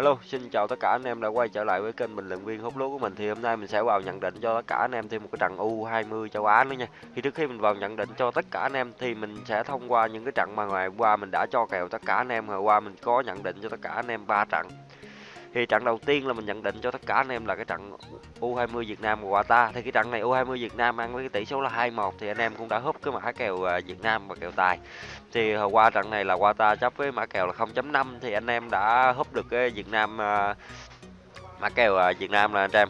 Hello, xin chào tất cả anh em đã quay trở lại với kênh bình luận viên hút lúa của mình thì hôm nay mình sẽ vào nhận định cho tất cả anh em thêm một cái trận U20 châu Á nữa nha. Thì trước khi mình vào nhận định cho tất cả anh em thì mình sẽ thông qua những cái trận mà ngày qua mình đã cho kèo tất cả anh em Hồi qua mình có nhận định cho tất cả anh em ba trận. Thì trận đầu tiên là mình nhận định cho tất cả anh em là cái trận U20 Việt Nam và Qatar. Thì cái trận này U20 Việt Nam ăn với cái tỷ số là 2-1 thì anh em cũng đã húp cái mã kèo à, Việt Nam và kèo tài. Thì hồi qua trận này là Qatar chấp với mã kèo là 0.5 thì anh em đã húp được cái Việt Nam à, mã kèo Việt Nam là anh em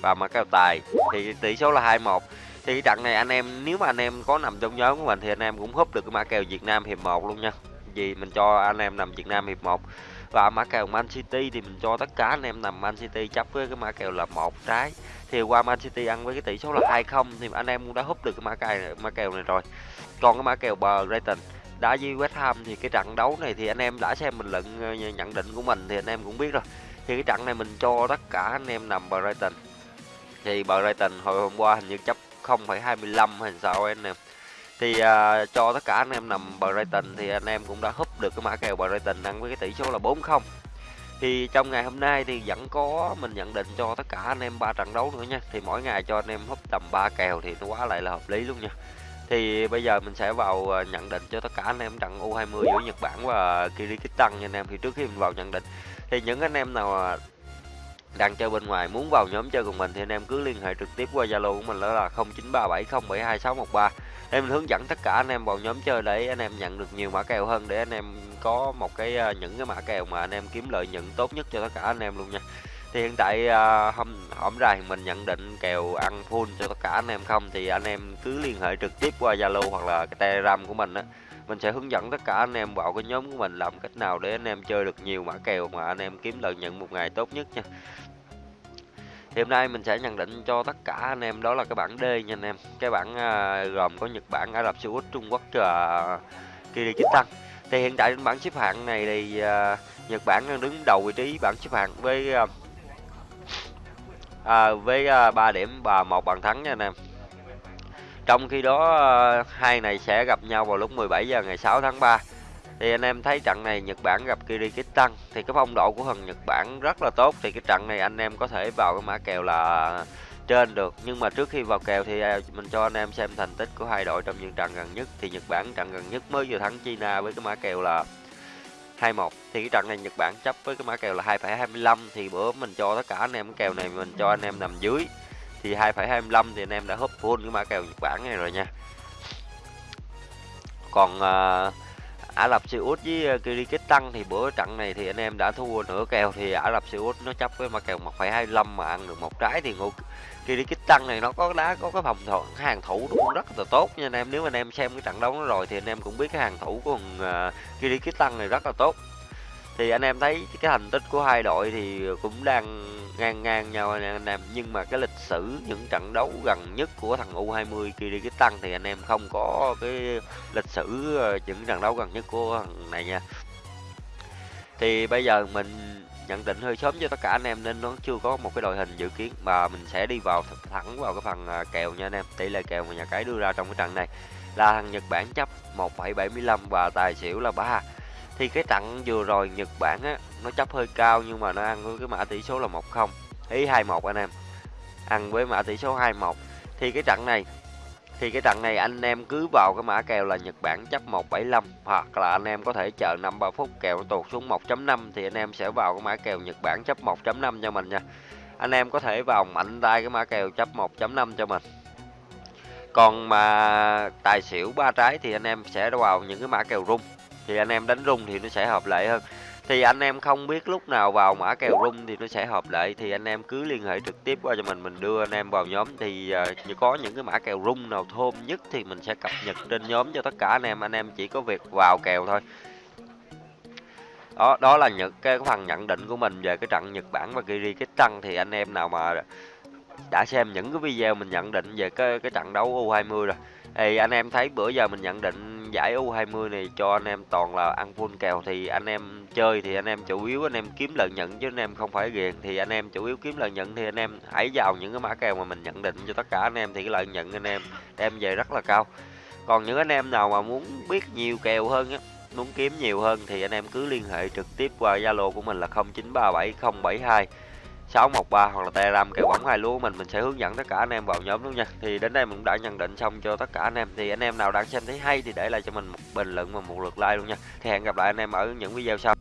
và mã kèo tài thì tỷ số là 2-1 thì cái trận này anh em, nếu mà anh em có nằm trong nhóm của mình thì anh em cũng húp được cái mã kèo Việt Nam hiệp 1 luôn nha vì mình cho anh em nằm Việt Nam hiệp 1 và mã kèo Man City thì mình cho tất cả anh em nằm Man City chấp với cái mã kèo là một trái. Thì qua Man City ăn với cái tỷ số là 2-0 thì anh em cũng đã húp được cái mã kèo mã kèo này rồi. Còn cái mã kèo bờ Brighton đá với West Ham thì cái trận đấu này thì anh em đã xem bình luận ờ, nhận định của mình thì anh em cũng biết rồi. Thì cái trận này mình cho tất cả anh em nằm Brighton. Thì Brighton hồi hôm qua hình như chấp 0,25 hay sao anh em. Thì uh, cho tất cả anh em nằm Brighton thì anh em cũng đã húp được cái mã kèo Brighton ăn với cái tỷ số là 4-0 thì trong ngày hôm nay thì vẫn có mình nhận định cho tất cả anh em ba trận đấu nữa nha. Thì mỗi ngày cho anh em húp tầm 3 kèo thì nó quá lại là hợp lý luôn nha. Thì bây giờ mình sẽ vào à, nhận định cho tất cả anh em trận U20 giữa Nhật Bản và Kyrgyzstan nha anh em. Thì trước khi mình vào nhận định, thì những anh em nào à, đang chơi bên ngoài muốn vào nhóm chơi cùng mình thì anh em cứ liên hệ trực tiếp qua Zalo của mình đó là 0937072613 em hướng dẫn tất cả anh em vào nhóm chơi để anh em nhận được nhiều mã kèo hơn để anh em có một cái những cái mã kèo mà anh em kiếm lợi nhuận tốt nhất cho tất cả anh em luôn nha thì hiện tại uh, hôm hôm ra mình nhận định kèo ăn full cho tất cả anh em không thì anh em cứ liên hệ trực tiếp qua Zalo hoặc là cái Telegram của mình á mình sẽ hướng dẫn tất cả anh em vào cái nhóm của mình làm cách nào để anh em chơi được nhiều mã kèo mà anh em kiếm lợi nhuận một ngày tốt nhất nha thì hôm nay mình sẽ nhận định cho tất cả anh em đó là cái bảng D nha anh em. Cái bảng uh, gồm có Nhật Bản Ả Rập Xê Út Trung Quốc và Kyrgyzstan thì hiện tại trên bảng xếp hạng này thì uh, Nhật Bản đang đứng đầu vị trí bảng xếp hạng với uh, à, với à, 3 điểm và một bàn thắng nha anh em. Trong khi đó à, hai này sẽ gặp nhau vào lúc 17 giờ ngày 6 tháng 3 thì anh em thấy trận này Nhật Bản gặp Kyrgyzstan thì cái phong độ của thằng Nhật Bản rất là tốt. Thì cái trận này anh em có thể vào cái mã kèo là trên được. Nhưng mà trước khi vào kèo thì à, mình cho anh em xem thành tích của hai đội trong những trận gần nhất. Thì Nhật Bản trận gần nhất mới vừa thắng China với cái mã kèo là 21 thì cái trận này Nhật Bản chấp với cái mã kèo là 2,25 thì bữa mình cho tất cả anh em cái kèo này mình cho anh em nằm dưới. Thì 2,25 thì anh em đã húp full cái mã kèo Nhật Bản này rồi nha. Còn uh, Ả Rập Xê Út với ờ, uh, Kyrgyzstan thì bữa trận này thì anh em đã thua nửa kèo thì Ả Rập Xê Út nó chấp với mã kèo 1,25 mà ăn được một trái thì ngô Kyrgyzstan này nó có đá có cái phòng thủ hàng thủ nó cũng rất là tốt nha anh em. Nếu anh em xem cái trận đấu nó rồi thì anh em cũng biết cái hàng thủ của uh, ờ, Kyrgyzstan này rất là tốt thì anh em thấy cái thành tích của hai đội thì cũng đang ngang ngang nhau anh em nhưng mà cái lịch sử những trận đấu gần nhất của thằng U20 Kyrgyzstan thì anh em không có cái lịch sử ờ, những trận đấu gần nhất của thằng này nha. Thì bây giờ mình nhận định hơi sớm cho tất cả anh em nên nó chưa có một cái đội hình dự kiến mà mình sẽ đi vào thẳng vào cái phần ờ, kèo nha anh em. Tỷ lệ kèo mà nhà cái đưa ra trong cái trận này là thằng Nhật Bản chấp 1,75 và tài xỉu là 3 thì cái trận vừa rồi Nhật Bản á, nó chấp hơi cao nhưng mà nó ăn với cái mã tỷ số là 1-0 ý 2-1 anh em ăn với mã tỷ số 2-1 thì cái trận này, thì cái trận này anh em cứ vào cái mã kèo là Nhật Bản chấp 175 hoặc là anh em có thể chờ 5-3 phút kèo nó tụt xuống 1.5 thì anh em sẽ vào cái mã kèo Nhật Bản chấp 1.5 cho mình nha. Anh em có thể vào mạnh tay cái mã kèo chấp 1.5 cho mình. Còn mà tài xỉu ba trái thì anh em sẽ vào những cái mã kèo rung. Thì anh em đánh rung thì nó sẽ hợp lệ hơn. Thì anh em không biết lúc nào vào mã kèo rung thì nó sẽ hợp lệ thì anh em cứ liên hệ trực tiếp qua cho mình mình đưa anh em vào nhóm. Thì uh, có những cái mã kèo rung nào thơm nhất thì mình sẽ cập nhật trên nhóm cho tất cả anh em. Anh em chỉ có việc vào kèo thôi. Đó đó là những cái phần nhận định của mình về cái trận Nhật Bản và Kyrgyzstan thì anh em nào mà đã xem những cái video mình nhận định về cái cái trận đấu U20 rồi thì anh em thấy bữa giờ mình nhận định giải U20 này cho anh em toàn là ăn full kèo thì anh em chơi thì anh em chủ yếu anh em kiếm lợi nhuận chứ anh em không phải ghiền thì anh em chủ yếu kiếm lợi nhuận thì anh em hãy vào những cái mã kèo mà mình nhận định cho tất cả anh em thì cái lợi nhuận anh em đem về rất là cao còn những anh em nào mà muốn biết nhiều kèo hơn á muốn kiếm nhiều hơn thì anh em cứ liên hệ trực tiếp qua Zalo của mình là 613 hoặc là Telegram kèo bóng hai lúa của mình mình sẽ hướng dẫn tất cả anh em vào nhóm luôn nha. Thì đến đây mình cũng đã nhận định xong cho tất cả anh em. Thì anh em nào đang xem thấy hay thì để lại cho mình một bình luận và một lượt like luôn nha. Thì hẹn gặp lại anh em ở những video sau.